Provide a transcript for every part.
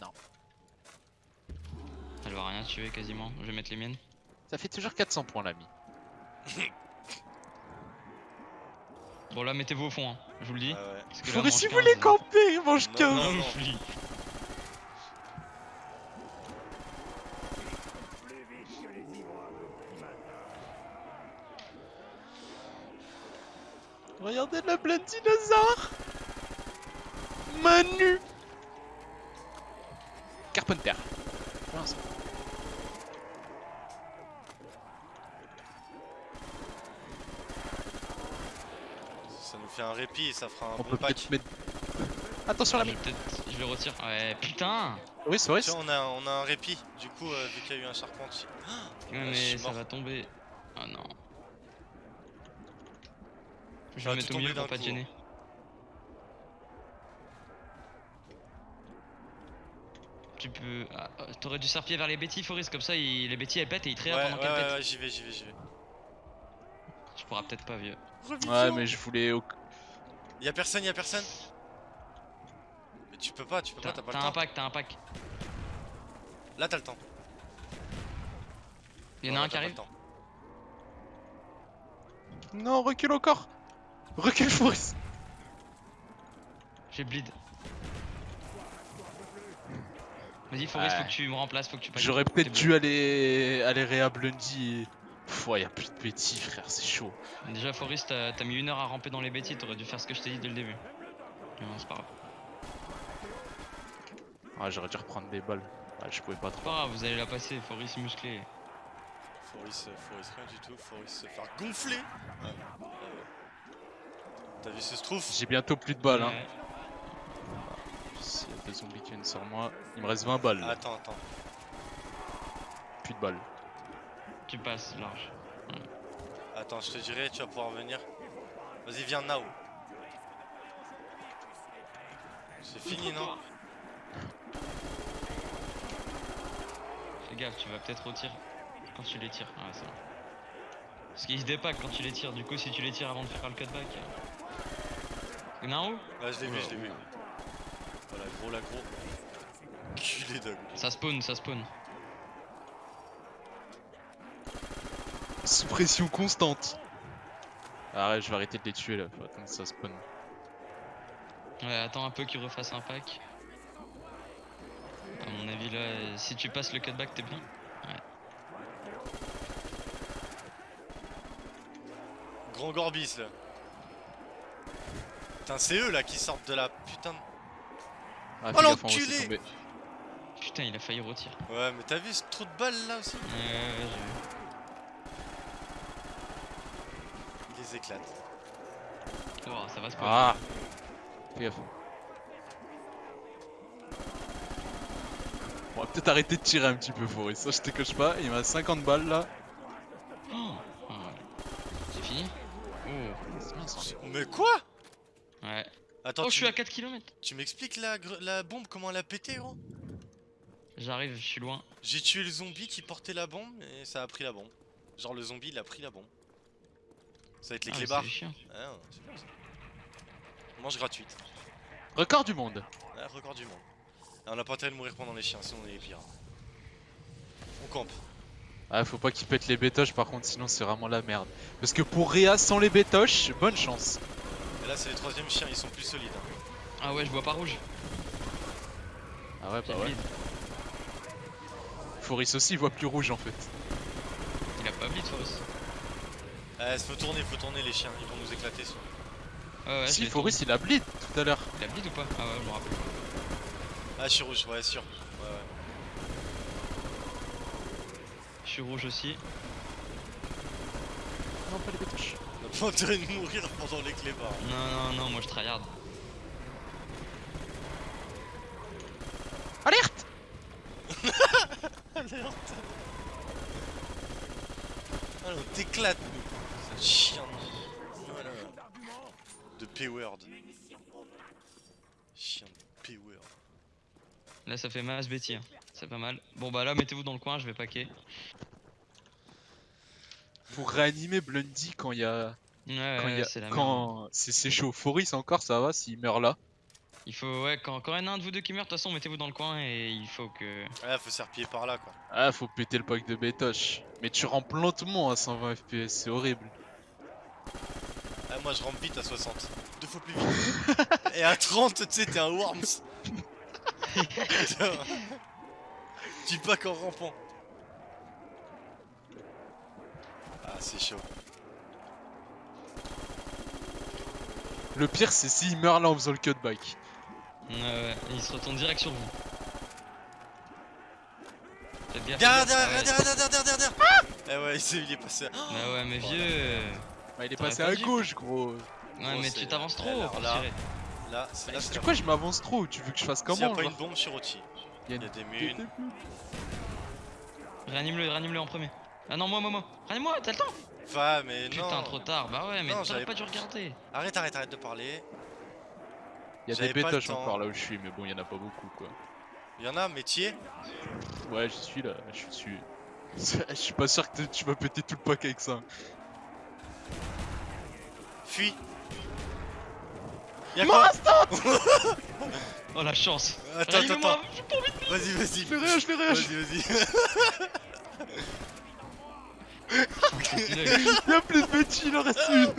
Non. Elle va rien tuer quasiment. Je vais mettre les miennes. Ça fait toujours 400 points l'ami. Bon là mettez-vous au fond, hein. je vous le dis. Ah ouais. Parce que là, Faudrait mange si vous 15, voulez camper, mange Non, 15 non. non, je lis. Regardez le plein dinosaure Manu Carpenter. Ça nous fait un répit et ça fera un On bon peut pack. peut-être mettre... Attention Je, l'ami vais peut-être- je le retire. Ouais, putain Oui, c'est vrai. Tu vois, on a, on a un répit, du coup, euh, vu qu'il y a eu un charpentier. Ouais, je mais ça mort. va tomber. Ah non. Je vais mettre au milieu pour pas te gêner. Tu peux. Ah, euh, T'aurais dû serpier vers les bêtis, Forest, comme ça il- les bêtis elles pètent et ils traitent ouais, pendant ouais, qu'elles pètent. ouais, j'y vais, j'y vais, j'y vais. Tu pourras peut-être pas, vieux. Ouais, mais je voulais... au- Y'a personne, y'a personne? Mais tu peux pas, tu peux pas, T'as t'as pas t'as le un temps. pack, t'as un pack. Là, t'as le temps. Il y en Non, a un qui t'as pas arrive. Non, recule encore Recule, Forest J'ai bleed. Vas-y, Forest, Ouais. faut que tu me remplaces, faut que tu passes. J'aurais peut-être dû aller... aller réa Blundy et... Plus de petits, frère, c'est chaud. Déjà, Forest, t'as mis une heure à ramper dans les bêtis, t'aurais dû faire ce que je t'ai dit dès le début. Mais bon, c'est pas grave. Ouais, j'aurais dû reprendre des balles. Ouais, je pouvais pas C'est trop. pas grave, vous allez la passer, Forest musclé. Foris, euh, Foris, rien du tout. Foris se faire gonfler. Ouais. Ah. T'as vu ce strouf J'ai bientôt plus de balles, hein. Ouais. Y a des zombies qui viennent sur moi, il me reste 20 balles. Attends, attends. Plus de balles. Tu passes large. Attends, je te dirai, tu vas pouvoir venir. Vas-y, viens now. C'est fini, non Fais gaffe, tu vas peut-être retirer quand tu les tires. Ouais, c'est bon. Parce qu'ils se dépackent quand tu les tires, du coup, si tu les tires avant de faire le cutback. où? Ouais, je l'ai vu, je l'ai vu. Culé dog. Ça spawn, ça spawn. Sous pression constante. Arrête, je vais arrêter de les tuer là. Faut attendre que ça spawn. Ouais, attends un peu qu'ils refassent un pack. À mon avis, là, si tu passes le cutback, t'es bien. Grand Gorbis, là. Putain, c'est eux, là, qui sortent de la putain de... Ah, Oh, l'enculé. Putain, il a failli retirer. Ouais, mais t'as vu ce trou de balle, là, aussi Ouais, ouais, ouais, j'ai vu. Il les éclate. Oh, ça va spawn. Ah Fais gaffe. On va peut-être arrêter de tirer un petit peu, Forest. Ça, je te cache pas. Il m'a 50 balles là. Oh, C'est fini Oh. Mais quoi? Ouais. Attends, oh, je suis à 4 km. tu m'expliques la, la bombe, comment elle a pété, gros? J'arrive, je suis loin. J'ai tué le zombie qui portait la bombe et ça a pris la bombe. Genre le zombie il a pris la bombe. Ça va être les Ah, clébards. Ah, c'est bien ça. Mange gratuite. Record du monde. Ah, record du monde. Ah, on a pas intérêt de mourir pendant les chiens, sinon on est les pires. On campe. Ah, faut pas qu'il pète les bétoches par contre, sinon c'est vraiment la merde. Parce que pour Réa sans les bétoches, bonne chance. Là c'est les troisièmes chiens, ils sont plus solides. hein. Ah ouais, je vois pas rouge. Ah ouais, bah ouais. bleed. Foris aussi, il voit plus rouge en fait. Il a pas bleed, Forest. Eh, faut tourner, faut tourner les chiens, ils vont nous éclater. Sur... Ouais, je si, l'ai Foris il a bleed tout à l'heure. Il a bleed ou pas? Ah ouais, je me rappelle. Ah, je suis rouge, ouais, sûr. Ouais, ouais. Je suis rouge aussi. Non, pas les bétoches. On intérêt de mourir pendant les clébards. Non, non, non, moi je tryhard. Alerte Alerte Ah, on t'éclate, nous C'est un chien de... Voilà. De P-word. Chien de P-word. Là, ça fait masse Betty. hein. C'est pas mal. Bon, bah là, mettez-vous dans le coin, je vais paquer. Pour réanimer Blundy quand il y a. Ouais, Quand il y ouais, a- quand c'est chaud. Foris encore, ça va s'il meurt là? Il faut, ouais, quand, quand il y en a un de vous deux qui meurt, de toute façon, mettez-vous dans le coin et il faut que. Ouais, faut se faire pied par là quoi. Ah, faut péter le pack de bétoche. Mais tu rampes lentement à 120 FPS, c'est horrible. Ah, moi je rampe vite à 60. Deux fois plus vite. Et à 30, tu sais, t'es un Worms. Putain. tu pas qu'en rampant. Ah, c'est chaud. Le pire, c'est s'il meurt là en faisant le cutback. Ouais, ouais, et il se retourne direct sur vous. Derrière, derrière, ouais. derrière, derrière, derrière, derrière. Eh ouais, il est passé. à- Bah ouais, mais vieux. Bah, il est passé pas à gauche, gros. Ouais, mais tu t'avances trop pour là, tirer. Là, c'est là, c'est coup, je m'avance trop. Tu veux que je fasse S'il y a comment pas une bombe sur Oti. Il y a des munes. Réanime-le, réanime-le en premier. Ah non, moi, moi, moi. Réanime-moi, t'as le temps. Va, mais non. Putain, trop tard. Bah ouais, mais t'aurais j'avais pas dû regarder. Arrête, arrête, arrête de parler. Il y a J'avais des le temps. encore là où je suis, mais bon, il y en a pas beaucoup quoi. Il y en a, métier. Ouais, j'y suis là, je suis dessus. Je suis pas sûr que tu vas péter tout le pack avec ça. Fuis. Y'a quoi Oh la chance. Attends, attends, attends. Vas-y, vas-y. Je l'ai réa, je Vas-y, vas-y. Il y a plus de Betty, il en reste une.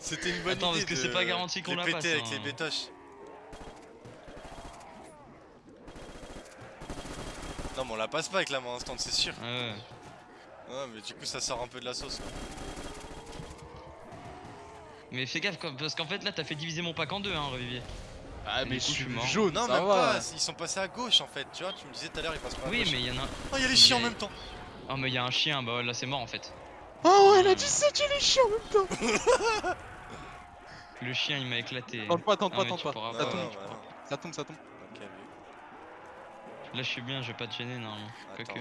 C'était une bonne Attends, idée. parce que c'est pas garanti qu'on la péter passe, avec hein. les bétoches. Non, mais on la passe pas avec la main instant, c'est sûr. Ouais, ouais. Ouais, mais du coup, ça sort un peu de la sauce. quoi. Mais fais gaffe, quoi, parce qu'en fait là t'as fait diviser mon pack en deux, hein, Revivier. Ah, mais je suis mort. jaune, Non, ça même va. pas. Ils sont passés à gauche en fait. Tu vois, tu me disais tout à l'heure, ils passent pas à Oui, gauche. mais il y en a. Oh, il y a les chiens en même temps. Oh, mais il y a un chien, bah ouais, là c'est mort en fait. Oh, elle a dit ça, tu les chiens en même temps. Le chien il m'a éclaté. Tente pas, tente Ah, pas, tente tu pas. Ça pas, Non, tombe, non, tu non. ça tombe, ça tombe. Là je suis bien, je vais pas te gêner normalement. Quoique.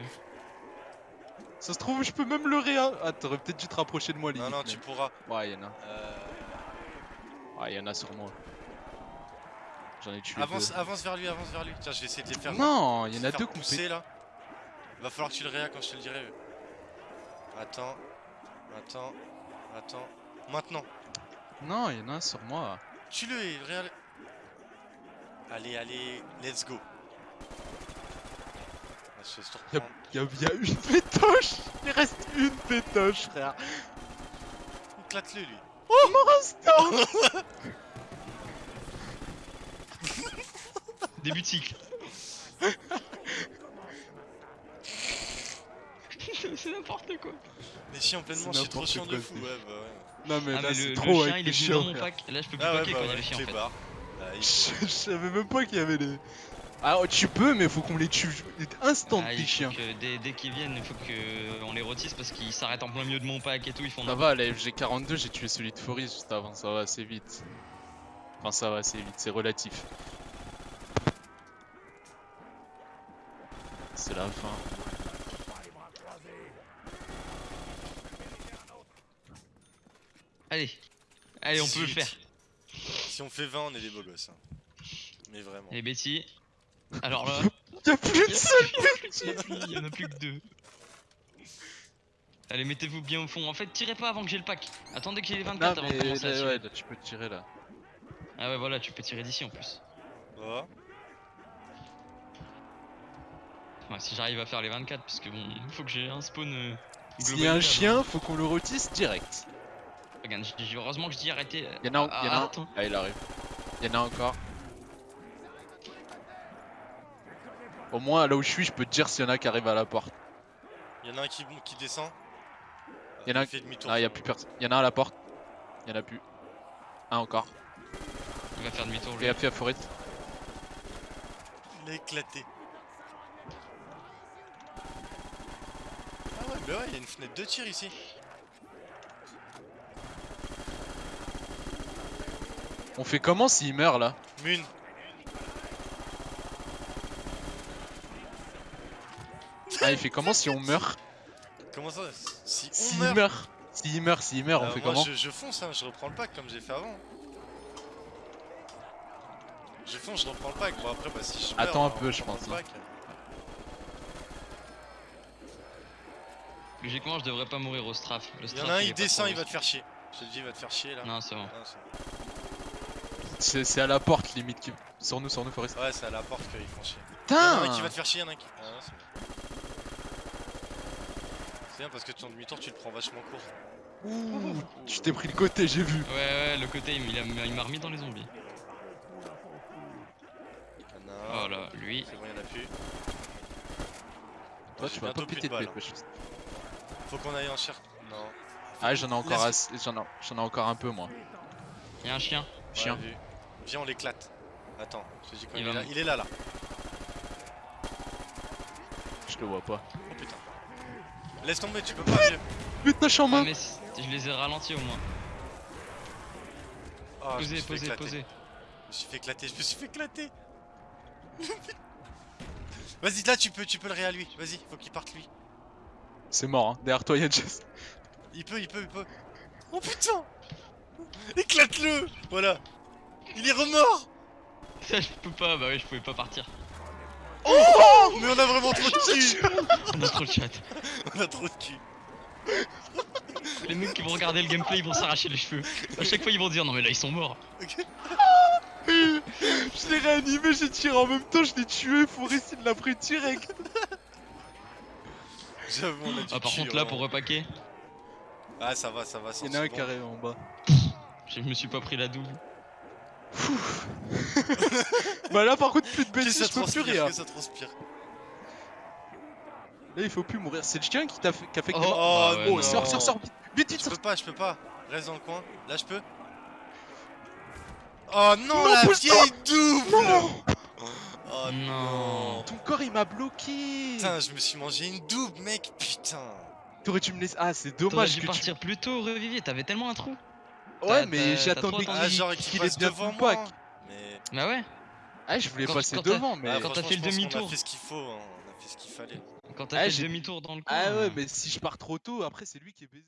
Ça se trouve, je peux même le réa. Ah, t'aurais peut-être dû te rapprocher de moi, Non, limite. non, tu mais- pourras. Ouais, y'en a. Euh, Ouais, y'en a sur moi. J'en ai tué avance, deux. avance vers lui, avance vers lui. Tiens, je vais essayer de les faire. Non, il y en a deux fait. là. Va falloir que tu le réa quand je te le dirai. Attends, attends, attends. Maintenant. Non, il y en a un sur moi. Tue-le et le réa. Allez, allez, let's go. Reprendre. y a, y a une pétoche Il reste une pétoche, frère Éclate-le lui. Oh mon instant Début de cycle. c'est n'importe quoi. Les chiens pleinement, C'est je suis trop chiant de fou. Ouais, bah ouais. Non mais ah, là mais c'est le, le trop chien avec il les est dans mon pack. Là je peux plus Ah ouais, packer bah quand il y a ouais, les chiens en fait. Ah, il- Je, je savais même pas qu'il y avait les... Ah tu peux mais faut qu'on les tue instant Ah, les chiens que dès, dès qu'ils viennent, il faut que on les rôtisse parce qu'ils s'arrêtent en plein milieu de mon pack et tout, ils font Ça va, la FG42 j'ai tué celui de Foris juste avant, ça va assez vite. Enfin ça va assez vite, c'est relatif. C'est la fin. Allez, allez, on peut le 18. faire. Si on fait 20, on est des beaux gosses. hein. Mais vraiment. Et Betty. Alors là, Y'a plus il une seule il y en a plus que deux. Allez, mettez-vous bien au fond. En fait, tirez pas avant que j'ai le pack. Attendez que j'ai les Non 24 avant de commencer à tirer. ouais, là, tu peux tirer là. Ah ouais, voilà, tu peux tirer d'ici en plus. Oh. Ouais, si j'arrive à faire les 24, parce que bon, il faut que j'ai un spawn. Euh, S'il y a un chien, faut qu'on le rôtisse direct. Regarde, heureusement que je dis arrêtez. Y'en a, un- y en a un. Ah, il arrive. Y'en a encore. Au moins, là où je suis, je peux te dire s'il y en a qui arrivent à la porte. Il y en a un qui, qui descend. Y en a Il un- fait demi-tour. Ah, y a plus personne. Y'en a un à la porte. Y'en a plus. Un encore. Il va faire demi-tour. lui. Fais gaffe à Forêt. Il a éclaté. Ah ouais, bah ouais, il y a une fenêtre de tir ici. On fait comment s'il meurt là Mune. Ah, il fait comment si on meurt Comment ça Si on S'il meurt. meurt S'il meurt, s'il meurt, on fait moi, comment je, je fonce, hein, je reprends le pack comme j'ai fait avant. Je fonce, je reprends le pack. Bon, après, bah si je meurs, Attends un peu, je pense, hein. Logiquement, je devrais pas mourir au strafe. Le Il y en a un, il descend, il va te faire chier. Je te dis, il va te faire chier là. Non, c'est bon. Ah, c'est à la porte limite. Qui... Sur nous, sur nous, Forest. Ouais, c'est à la porte qu'ils font chier. Y'en a un Putain qui va te faire chier, y'en a un qui. Ah, c'est bon. C'est bien parce que ton demi-tour, tu le prends vachement court. Ouh, Tu t'es pris le côté, j'ai vu. Ouais, ouais, le côté, il m'a il remis dans les zombies. Y'en a un. Voilà, lui. C'est bon, y'en a plus. Toi, tu vas pas plus péter de balles, tête, wesh. Faut qu'on aille en cher. Non. Ah, j'en ai encore. J'en ai... j'en ai encore un peu, moi. Il y a un chien. Chien. Viens, on l'éclate. Attends, je te dis quand Il il, est là. me- Il est là, là. Je le vois pas. Oh putain. Laisse tomber, tu peux pas. Putain, je suis en Ah, main. mais je les ai ralentis au moins. Me Posez, posez, posez. Je me suis fait éclater, je me suis fait éclater. Vas-y, là, tu peux, tu peux le ré à lui. Vas-y, faut qu'il parte lui. C'est mort, hein. Derrière toi, y'a Jess. Il peut, il peut, il peut. Oh putain Éclate-le Voilà. Il est remort Ça, je peux pas, bah ouais, je pouvais pas partir. Oh Mais on a vraiment trop de cul On a trop de chat. On a trop de cul. Les mecs qui vont regarder le gameplay, ils vont s'arracher les cheveux. À chaque fois, ils vont dire non, mais là, ils sont morts. Je l'ai réanimé, j'ai tiré en même temps, je l'ai tué. Forest, il l'a pris direct. J'avoue, on a du Ah, par contre, là, vraiment. pour repaquer, Ah, ça va, ça va. Il y en a un carré en bas. je me suis pas pris la double. Bah là, par contre, plus de Que bêtises, ça je peux plus transpire, rien. que ça transpire. Là, il faut plus mourir. C'est le chien qui t'a fait, qui a fait que Oh, mort. Oh, bah ouais, Oh, non. sors, sors, sors, vite, vite, vite, Je peux pas, je peux pas. Reste dans le coin. Là, je peux. Oh non, Non, la vieille double Non Oh Non. Ton corps, il m'a bloqué. Putain, je me suis mangé une double, mec, putain T'aurais dû me laisser. Ah, c'est dommage dû que partir plus tôt, Revivier, t'avais tellement un trou. Ouais, mais. Ah, qu'il passe ait bien devant moi pack. Mais... Bah ouais, Ah, je voulais Quand- passer quand devant, mais. Ah, quand t'as fait le demi-tour. a fait ce qu'il faut, hein. on a fait ce qu'il fallait. quand t'as Ah, fait le demi-tour dans le coin. Ah ouais, mais si je pars trop tôt, après, c'est lui qui est baisé.